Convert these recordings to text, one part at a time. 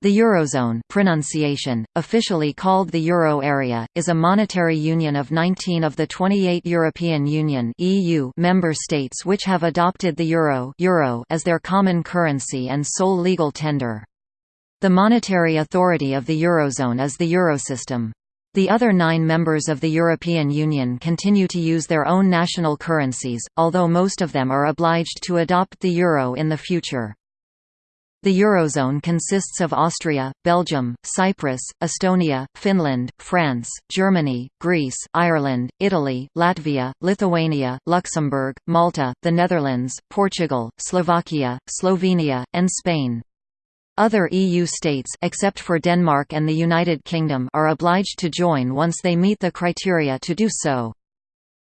The Eurozone pronunciation, officially called the Euro area, is a monetary union of 19 of the 28 European Union (EU) member states which have adopted the euro, euro as their common currency and sole legal tender. The monetary authority of the Eurozone is the Eurosystem. The other nine members of the European Union continue to use their own national currencies, although most of them are obliged to adopt the euro in the future. The Eurozone consists of Austria, Belgium, Cyprus, Estonia, Finland, France, Germany, Greece, Ireland, Italy, Latvia, Lithuania, Luxembourg, Malta, the Netherlands, Portugal, Slovakia, Slovenia, and Spain. Other EU states except for Denmark and the United Kingdom are obliged to join once they meet the criteria to do so.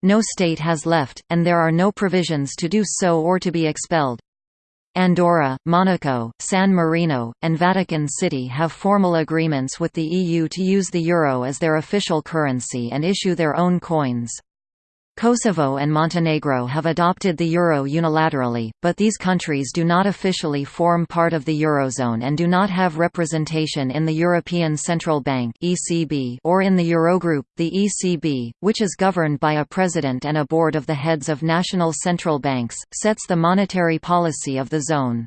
No state has left, and there are no provisions to do so or to be expelled. Andorra, Monaco, San Marino, and Vatican City have formal agreements with the EU to use the euro as their official currency and issue their own coins. Kosovo and Montenegro have adopted the euro unilaterally, but these countries do not officially form part of the eurozone and do not have representation in the European Central Bank (ECB) or in the Eurogroup, the ECB, which is governed by a president and a board of the heads of national central banks, sets the monetary policy of the zone.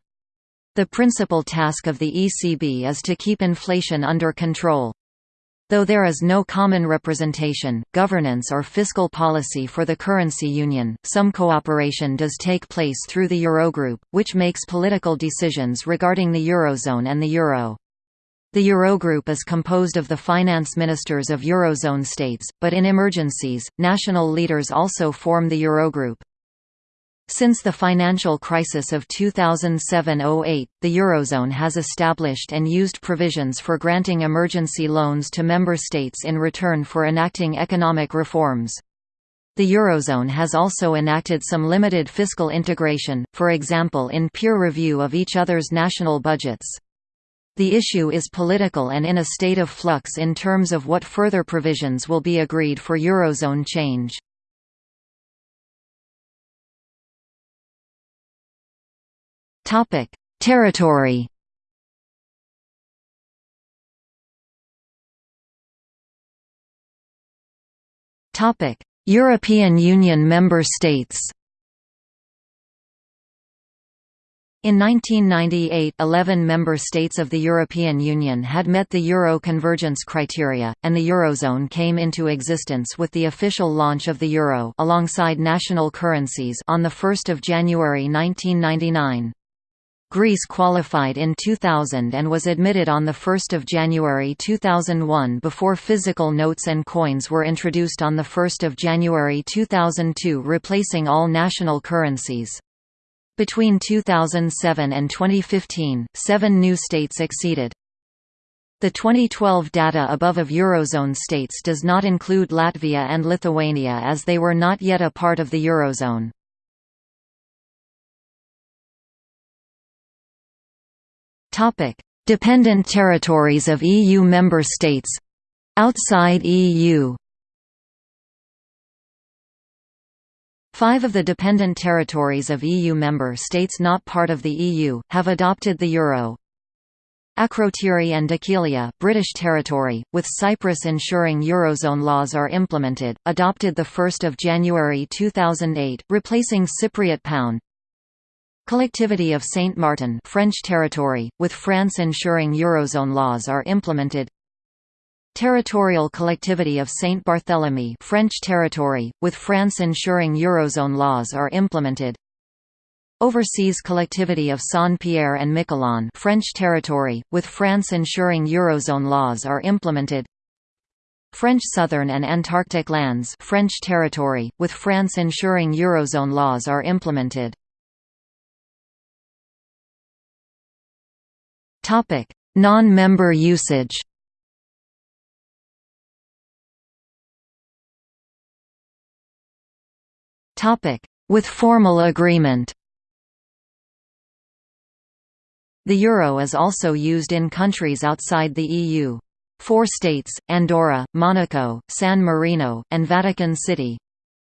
The principal task of the ECB is to keep inflation under control. Though there is no common representation, governance or fiscal policy for the currency union, some cooperation does take place through the Eurogroup, which makes political decisions regarding the Eurozone and the Euro. The Eurogroup is composed of the finance ministers of Eurozone states, but in emergencies, national leaders also form the Eurogroup. Since the financial crisis of 2007–08, the Eurozone has established and used provisions for granting emergency loans to member states in return for enacting economic reforms. The Eurozone has also enacted some limited fiscal integration, for example in peer review of each other's national budgets. The issue is political and in a state of flux in terms of what further provisions will be agreed for Eurozone change. Topic: Territory. Topic: European Union member states. In 1998 11 member states of the European Union had met the Euro convergence criteria, and the Eurozone came into existence with the official launch of the Euro alongside national currencies on 1 January 1999. Greece qualified in 2000 and was admitted on 1 January 2001 before physical notes and coins were introduced on 1 January 2002 replacing all national currencies. Between 2007 and 2015, seven new states acceded. The 2012 data above of Eurozone states does not include Latvia and Lithuania as they were not yet a part of the Eurozone. Topic: Dependent territories of EU member states outside EU. Five of the dependent territories of EU member states not part of the EU, have adopted the euro. Akrotiri and Dhekelia British territory, with Cyprus ensuring Eurozone laws are implemented, adopted 1 January 2008, replacing Cypriot pound, Collectivity of Saint Martin French territory, with France ensuring Eurozone laws are implemented. Territorial Collectivity of Saint Barthélemy French territory, with France ensuring Eurozone laws are implemented. Overseas Collectivity of Saint-Pierre and Miquelon French territory, with France ensuring Eurozone laws are implemented. French Southern and Antarctic lands French territory, with France ensuring Eurozone laws are implemented Non-member usage. With formal agreement. The euro is also used in countries outside the EU. Four states, Andorra, Monaco, San Marino, and Vatican City,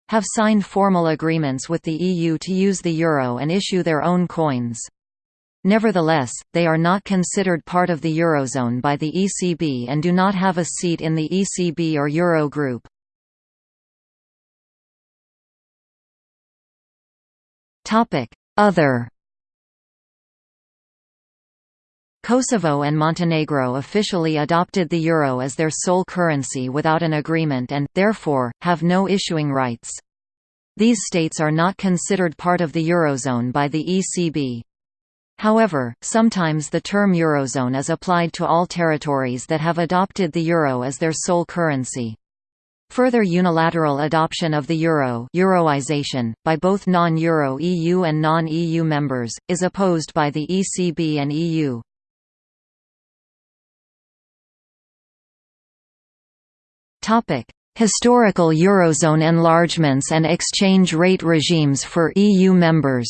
have signed formal agreements with the EU to use the euro and issue their own coins. Nevertheless, they are not considered part of the Eurozone by the ECB and do not have a seat in the ECB or Euro group. Other Kosovo and Montenegro officially adopted the euro as their sole currency without an agreement and, therefore, have no issuing rights. These states are not considered part of the Eurozone by the ECB. However, sometimes the term Eurozone is applied to all territories that have adopted the euro as their sole currency. Further unilateral adoption of the euro Euroization, by both non-euro EU and non-EU members, is opposed by the ECB and EU. Historical Eurozone enlargements and exchange rate regimes for EU members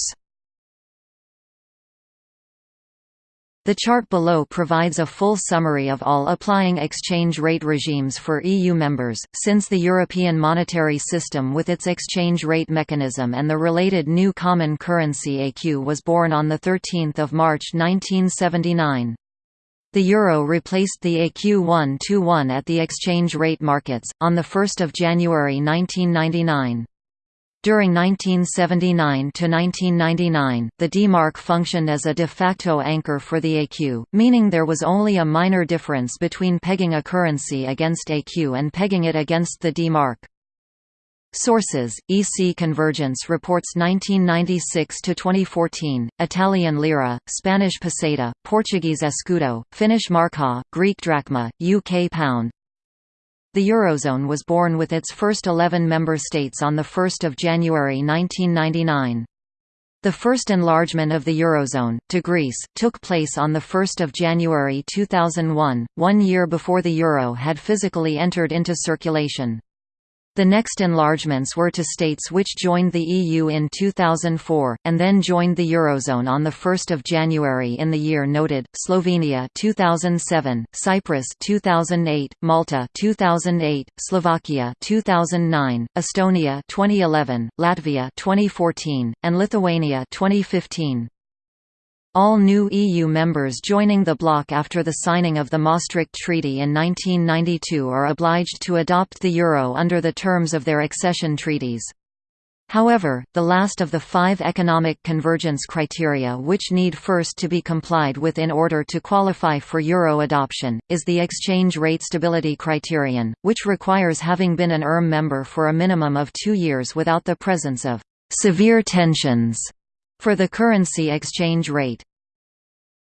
The chart below provides a full summary of all applying exchange rate regimes for EU members, since the European monetary system with its exchange rate mechanism and the related new common currency ECU was born on 13 March 1979. The euro replaced the ECU 1-1 at the exchange rate markets, on 1 January 1999. During 1979 to 1999, the D-mark functioned as a de facto anchor for the ECU, meaning there was only a minor difference between pegging a currency against ECU and pegging it against the D-mark. Sources: EC Convergence Reports 1996 to 2014, Italian lira, Spanish peseta, Portuguese escudo, Finnish marka, Greek drachma, UK pound, the Eurozone was born with its first 11 member states on 1 January 1999. The first enlargement of the Eurozone, to Greece, took place on 1 January 2001, one year before the euro had physically entered into circulation. The next enlargements were to states which joined the EU in 2004, and then joined the Eurozone on 1 January in the year noted, Slovenia 2007, Cyprus 2008, Malta 2008, Slovakia 2009, Estonia 2011, Latvia 2014, and Lithuania 2015. All new EU members joining the bloc after the signing of the Maastricht Treaty in 1992 are obliged to adopt the euro under the terms of their accession treaties. However, the last of the five economic convergence criteria which need first to be complied with in order to qualify for euro adoption, is the exchange rate stability criterion, which requires having been an ERM member for a minimum of two years without the presence of «severe tensions» for the currency exchange rate.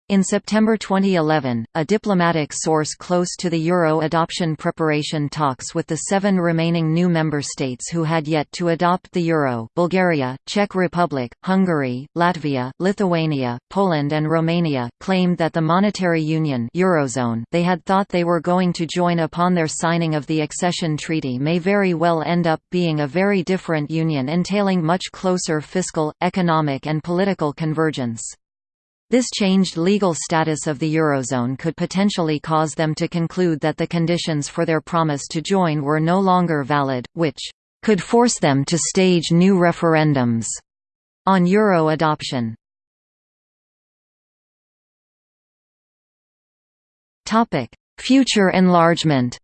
In September 2011, a diplomatic source close to the euro adoption preparation talks with the seven remaining new member states who had yet to adopt the euro Bulgaria, Czech Republic, Hungary, Latvia, Lithuania, Poland and Romania, claimed that the monetary union Eurozone they had thought they were going to join upon their signing of the accession treaty may very well end up being a very different union entailing much closer fiscal, economic and political convergence. This changed legal status of the Eurozone could potentially cause them to conclude that the conditions for their promise to join were no longer valid, which could force them to stage new referendums on euro adoption. Future enlargement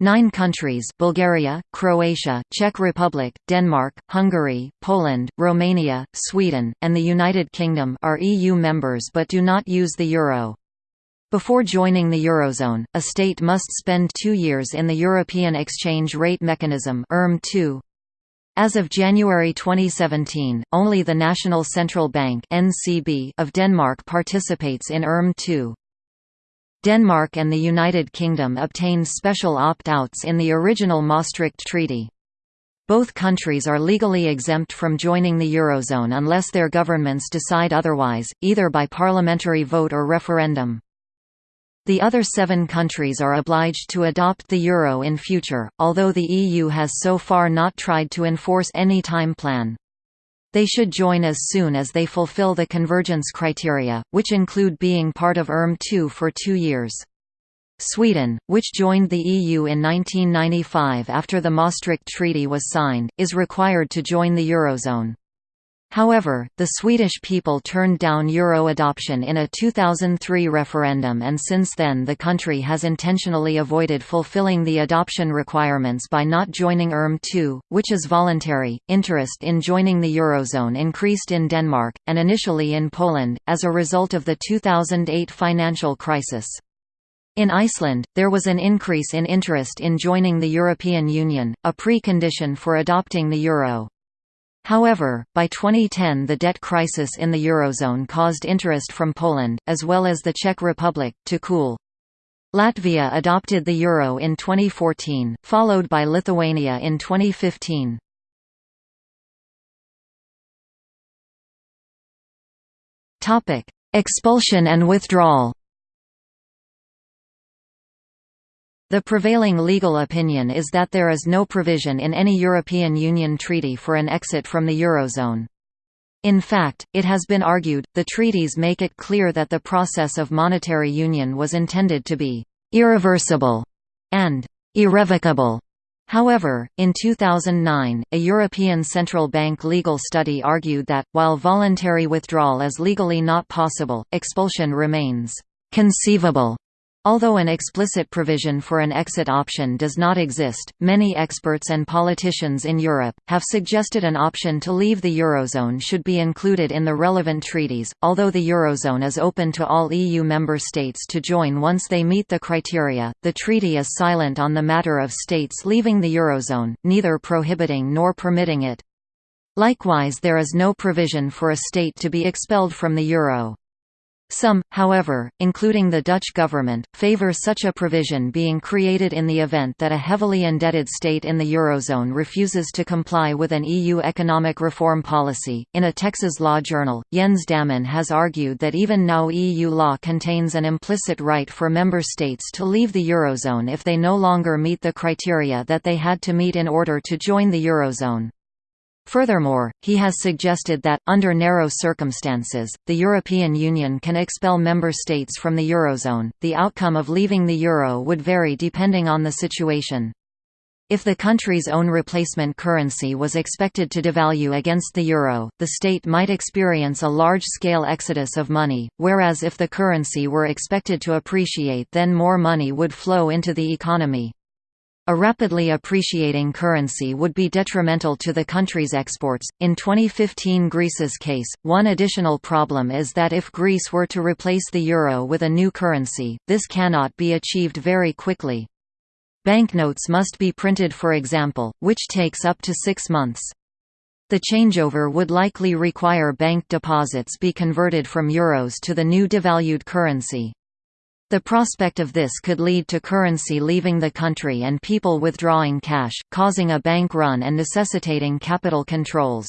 Nine countries Bulgaria, Croatia, Czech Republic, Denmark, Hungary, Poland, Romania, Sweden, and the United Kingdom are EU members but do not use the euro. Before joining the Eurozone, a state must spend two years in the European Exchange Rate Mechanism As of January 2017, only the National Central Bank of Denmark participates in ERM 2. Denmark and the United Kingdom obtained special opt-outs in the original Maastricht Treaty. Both countries are legally exempt from joining the Eurozone unless their governments decide otherwise, either by parliamentary vote or referendum. The other seven countries are obliged to adopt the euro in future, although the EU has so far not tried to enforce any time plan. They should join as soon as they fulfill the convergence criteria, which include being part of ERM2 for two years. Sweden, which joined the EU in 1995 after the Maastricht Treaty was signed, is required to join the Eurozone. However, the Swedish people turned down euro adoption in a 2003 referendum and since then the country has intentionally avoided fulfilling the adoption requirements by not joining ERM II, which is voluntary. Interest in joining the eurozone increased in Denmark, and initially in Poland, as a result of the 2008 financial crisis. In Iceland, there was an increase in interest in joining the European Union, a precondition for adopting the euro. However, by 2010 the debt crisis in the Eurozone caused interest from Poland, as well as the Czech Republic, to cool. Latvia adopted the euro in 2014, followed by Lithuania in 2015. Expulsion and withdrawal The prevailing legal opinion is that there is no provision in any European Union treaty for an exit from the Eurozone. In fact, it has been argued, the treaties make it clear that the process of monetary union was intended to be «irreversible» and «irrevocable». However, in 2009, a European Central Bank legal study argued that, while voluntary withdrawal is legally not possible, expulsion remains «conceivable» Although an explicit provision for an exit option does not exist, many experts and politicians in Europe have suggested an option to leave the Eurozone should be included in the relevant treaties. Although the Eurozone is open to all EU member states to join once they meet the criteria, the treaty is silent on the matter of states leaving the Eurozone, neither prohibiting nor permitting it. Likewise there is no provision for a state to be expelled from the euro. Some, however, including the Dutch government, favour such a provision being created in the event that a heavily indebted state in the Eurozone refuses to comply with an EU economic reform policy. In a Texas law journal, Jens Dammann has argued that even now EU law contains an implicit right for member states to leave the Eurozone if they no longer meet the criteria that they had to meet in order to join the Eurozone. Furthermore, he has suggested that, under narrow circumstances, the European Union can expel member states from the Eurozone. The outcome of leaving the euro would vary depending on the situation. If the country's own replacement currency was expected to devalue against the euro, the state might experience a large-scale exodus of money, whereas if the currency were expected to appreciate then more money would flow into the economy. A rapidly appreciating currency would be detrimental to the country's exports. In 2015 Greece's case, one additional problem is that if Greece were to replace the euro with a new currency, this cannot be achieved very quickly. Banknotes must be printed for example, which takes up to six months. The changeover would likely require bank deposits be converted from euros to the new devalued currency. The prospect of this could lead to currency leaving the country and people withdrawing cash, causing a bank run and necessitating capital controls.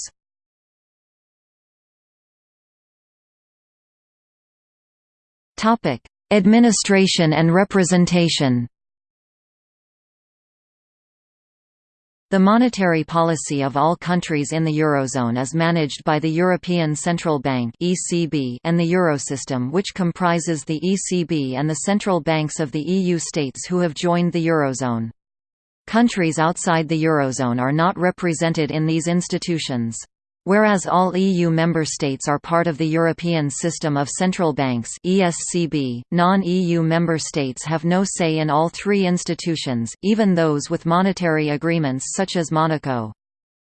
Administration and representation The monetary policy of all countries in the Eurozone is managed by the European Central Bank (ECB) and the Eurosystem which comprises the ECB and the central banks of the EU states who have joined the Eurozone. Countries outside the Eurozone are not represented in these institutions. Whereas all EU member states are part of the European System of Central Banks (ESCB), non-EU member states have no say in all three institutions, even those with monetary agreements such as Monaco.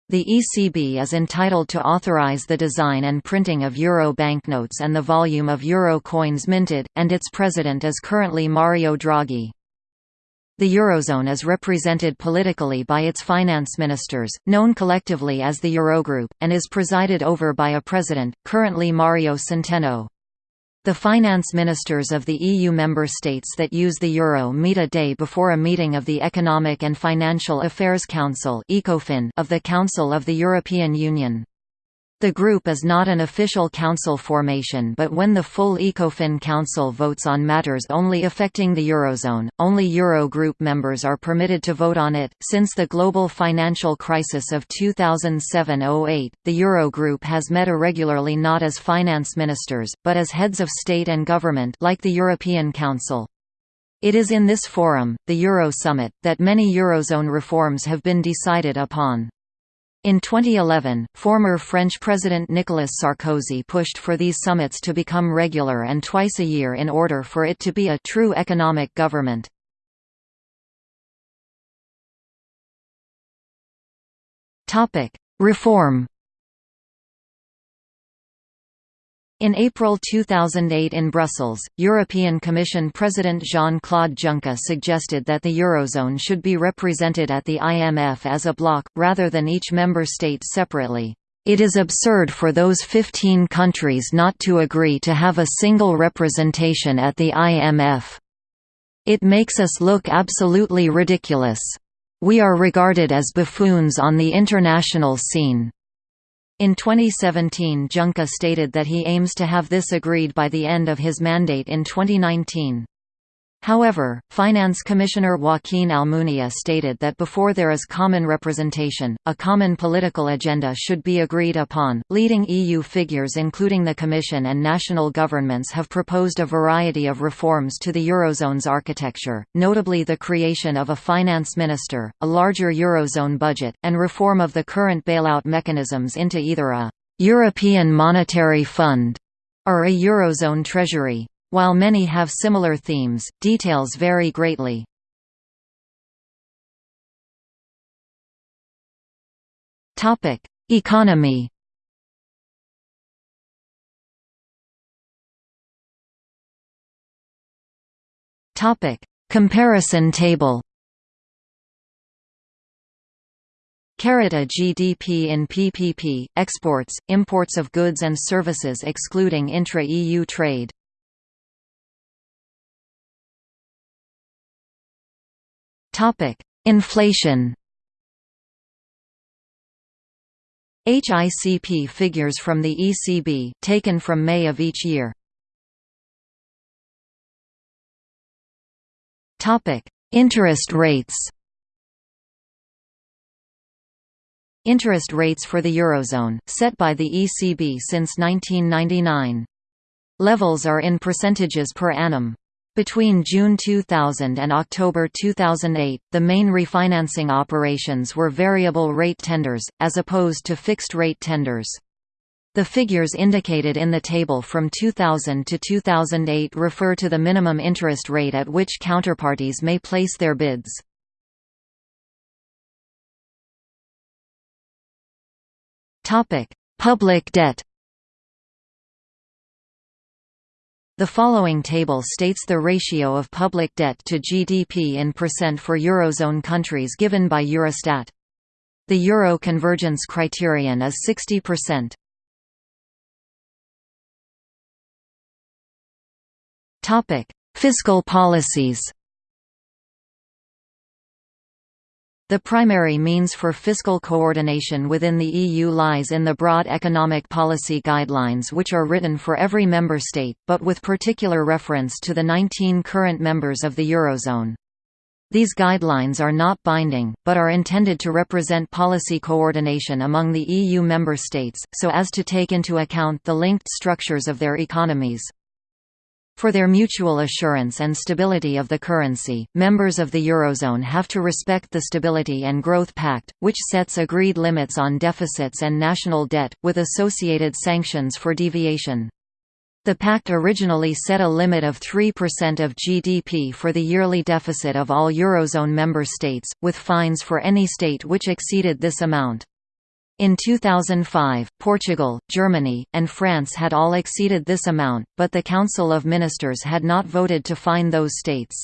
The ECB is entitled to authorize the design and printing of euro banknotes and the volume of euro coins minted, and its president is currently Mario Draghi. The Eurozone is represented politically by its finance ministers, known collectively as the Eurogroup, and is presided over by a president, currently Mario Centeno. The finance ministers of the EU member states that use the euro meet a day before a meeting of the Economic and Financial Affairs Council of the Council of the European Union. The group is not an official council formation but when the full ECOFIN Council votes on matters only affecting the Eurozone, only Eurogroup members are permitted to vote on it. Since the global financial crisis of 2007-08, the Eurogroup has met irregularly not as finance ministers, but as heads of state and government like the European Council. It is in this forum, the Euro Summit, that many Eurozone reforms have been decided upon. In 2011, former French President Nicolas Sarkozy pushed for these summits to become regular and twice a year in order for it to be a true economic government. Reform In April 2008 in Brussels, European Commission President Jean-Claude Juncker suggested that the Eurozone should be represented at the IMF as a bloc, rather than each member state separately. It is absurd for those 15 countries not to agree to have a single representation at the IMF. It makes us look absolutely ridiculous. We are regarded as buffoons on the international scene. In 2017 Juncker stated that he aims to have this agreed by the end of his mandate in 2019. However, Finance Commissioner Joaquin Almunia stated that before there is common representation, a common political agenda should be agreed upon. Leading EU figures, including the Commission and national governments, have proposed a variety of reforms to the Eurozone's architecture, notably the creation of a finance minister, a larger Eurozone budget, and reform of the current bailout mechanisms into either a European Monetary Fund or a Eurozone Treasury. While many have similar themes, details vary greatly. Economy. Comparison table. A GDP in PPP, exports, imports of goods and services excluding intra-EU trade Topic: Inflation. HICP figures from the ECB, taken from May of each year. Topic: Interest rates. Interest rates for the Eurozone, set by the ECB since 1999. Levels are in percentages per annum. Between June 2000 and October 2008, the main refinancing operations were variable rate tenders, as opposed to fixed rate tenders. The figures indicated in the table from 2000 to 2008 refer to the minimum interest rate at which counterparties may place their bids. Public debt The following table states the ratio of public debt to GDP in percent for Eurozone countries given by Eurostat. The Euro convergence criterion is 60%. Topic: Fiscal policies. The primary means for fiscal coordination within the EU lies in the broad economic policy guidelines which are written for every member state, but with particular reference to the 19 current members of the Eurozone. These guidelines are not binding, but are intended to represent policy coordination among the EU member states, so as to take into account the linked structures of their economies. For their mutual assurance and stability of the currency, members of the Eurozone have to respect the Stability and Growth Pact, which sets agreed limits on deficits and national debt, with associated sanctions for deviation. The pact originally set a limit of 3% of GDP for the yearly deficit of all Eurozone member states, with fines for any state which exceeded this amount. In 2005, Portugal, Germany, and France had all exceeded this amount, but the Council of Ministers had not voted to fine those states.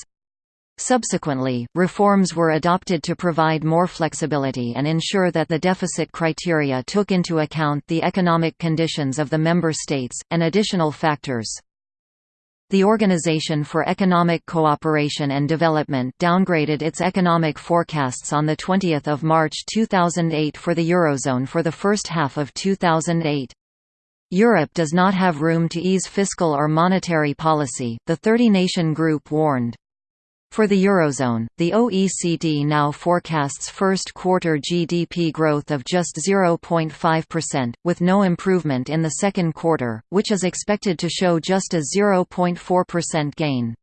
Subsequently, reforms were adopted to provide more flexibility and ensure that the deficit criteria took into account the economic conditions of the member states, and additional factors. The Organization for Economic Cooperation and Development downgraded its economic forecasts on 20 March 2008 for the Eurozone for the first half of 2008. Europe does not have room to ease fiscal or monetary policy, the 30-nation group warned. For the Eurozone, the OECD now forecasts first quarter GDP growth of just 0.5%, with no improvement in the second quarter, which is expected to show just a 0.4% gain.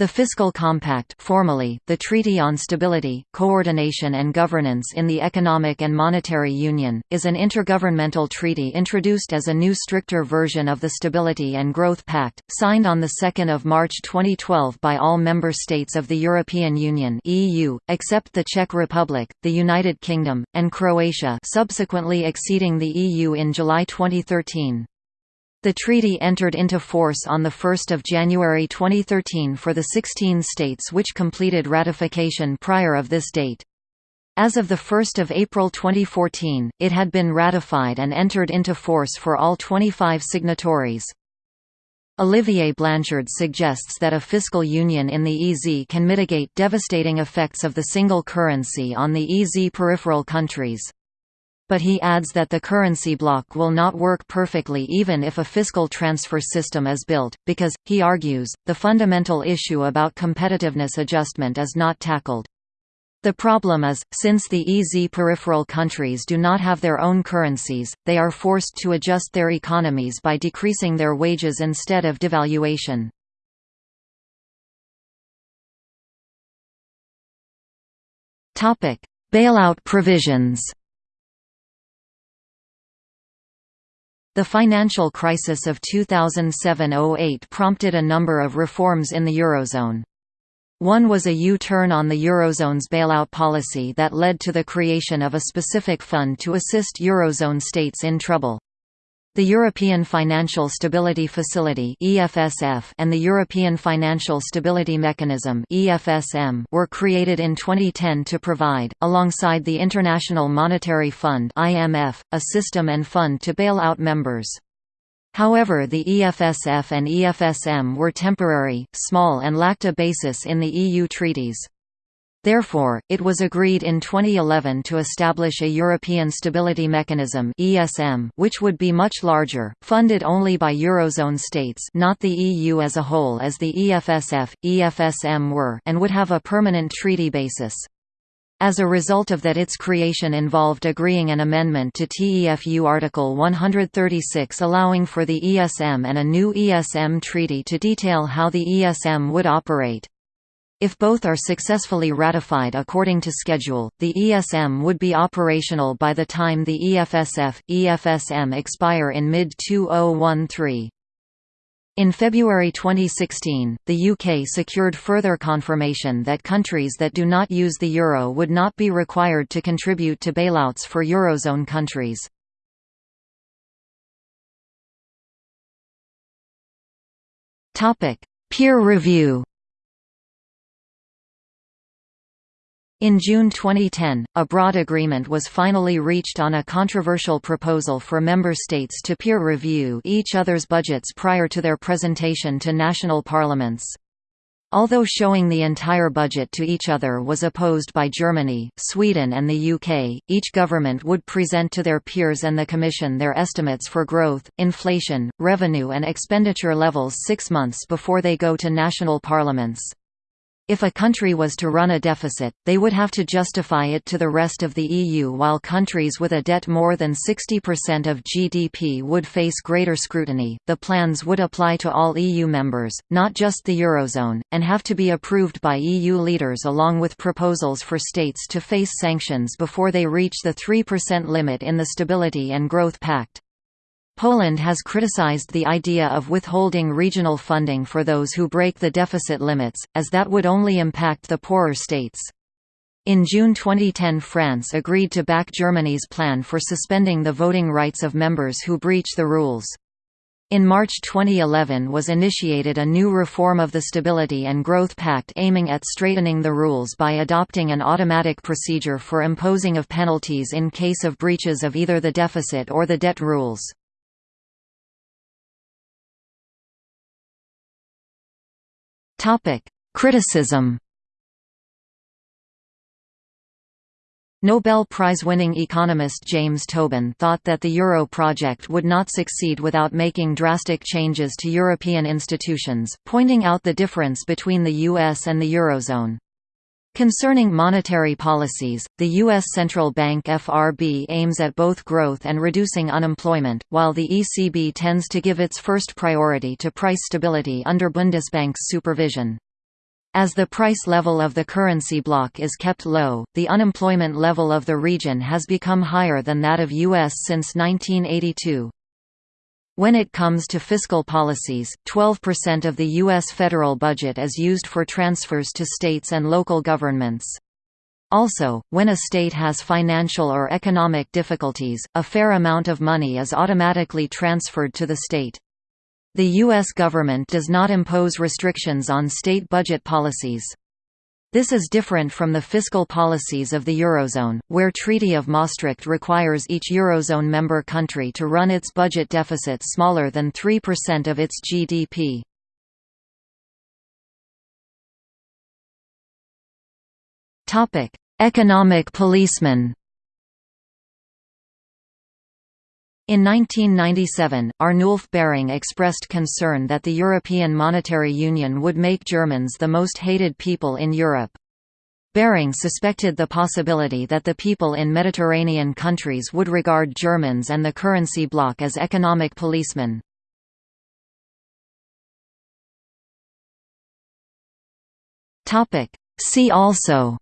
The Fiscal Compact formally, the Treaty on Stability, Coordination and Governance in the Economic and Monetary Union, is an intergovernmental treaty introduced as a new stricter version of the Stability and Growth Pact, signed on 2 March 2012 by all member states of the European Union EU, except the Czech Republic, the United Kingdom, and Croatia subsequently exceeding the EU in July 2013. The treaty entered into force on 1 January 2013 for the 16 states which completed ratification prior of this date. As of 1 April 2014, it had been ratified and entered into force for all 25 signatories. Olivier Blanchard suggests that a fiscal union in the EZ can mitigate devastating effects of the single currency on the EZ peripheral countries but he adds that the currency bloc will not work perfectly even if a fiscal transfer system is built, because, he argues, the fundamental issue about competitiveness adjustment is not tackled. The problem is, since the EZ peripheral countries do not have their own currencies, they are forced to adjust their economies by decreasing their wages instead of devaluation. Bailout provisions The financial crisis of 2007–08 prompted a number of reforms in the Eurozone. One was a U-turn on the Eurozone's bailout policy that led to the creation of a specific fund to assist Eurozone states in trouble. The European Financial Stability Facility (EFSF) and the European Financial Stability Mechanism (EFSM) were created in 2010 to provide, alongside the International Monetary Fund (IMF), a system and fund to bail out members. However the EFSF and EFSM were temporary, small and lacked a basis in the EU treaties. Therefore, it was agreed in 2011 to establish a European Stability Mechanism (ESM), which would be much larger, funded only by eurozone states, not the EU as a whole as the EFSF, EFSM were, and would have a permanent treaty basis. As a result of that its creation involved agreeing an amendment to TFEU Article 136 allowing for the ESM and a new ESM treaty to detail how the ESM would operate. If both are successfully ratified according to schedule, the ESM would be operational by the time the EFSF, EFSM expire in mid-2013. In February 2016, the UK secured further confirmation that countries that do not use the euro would not be required to contribute to bailouts for eurozone countries. Peer review In June 2010, a broad agreement was finally reached on a controversial proposal for member states to peer review each other's budgets prior to their presentation to national parliaments. Although showing the entire budget to each other was opposed by Germany, Sweden and the UK, each government would present to their peers and the Commission their estimates for growth, inflation, revenue and expenditure levels six months before they go to national parliaments. If a country was to run a deficit, they would have to justify it to the rest of the EU while countries with a debt more than 60% of GDP would face greater scrutiny. The plans would apply to all EU members, not just the Eurozone, and have to be approved by EU leaders along with proposals for states to face sanctions before they reach the 3% limit in the Stability and Growth Pact. Poland has criticized the idea of withholding regional funding for those who break the deficit limits, as that would only impact the poorer states. In June 2010 France agreed to back Germany's plan for suspending the voting rights of members who breach the rules. In March 2011 was initiated a new reform of the Stability and Growth Pact aiming at straightening the rules by adopting an automatic procedure for imposing of penalties in case of breaches of either the deficit or the debt rules. Topic: Criticism. Nobel Prize-winning economist James Tobin thought that the euro project would not succeed without making drastic changes to European institutions, pointing out the difference between the US and the eurozone. Concerning monetary policies, the U.S. Central Bank FRB aims at both growth and reducing unemployment, while the ECB tends to give its first priority to price stability under Bundesbank's supervision. As the price level of the currency bloc is kept low, the unemployment level of the region has become higher than that of US since 1982. When it comes to fiscal policies, 12% of the U.S. federal budget is used for transfers to states and local governments. Also, when a state has financial or economic difficulties, a fair amount of money is automatically transferred to the state. The U.S. government does not impose restrictions on state budget policies. This is different from the fiscal policies of the Eurozone, where Treaty of Maastricht requires each Eurozone member country to run its budget deficit smaller than 3% of its GDP. Economic policeman In 1997, Arnulf Baring expressed concern that the European Monetary Union would make Germans the most hated people in Europe. Baring suspected the possibility that the people in Mediterranean countries would regard Germans and the currency bloc as economic policemen. See also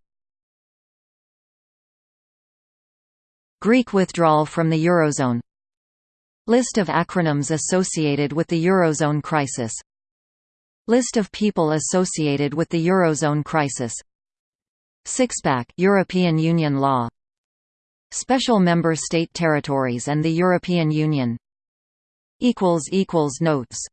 Greek withdrawal from the Eurozone List of acronyms associated with the Eurozone crisis. List of people associated with the Eurozone crisis. Sixpack European Union law. Special member state territories and the European Union. Notes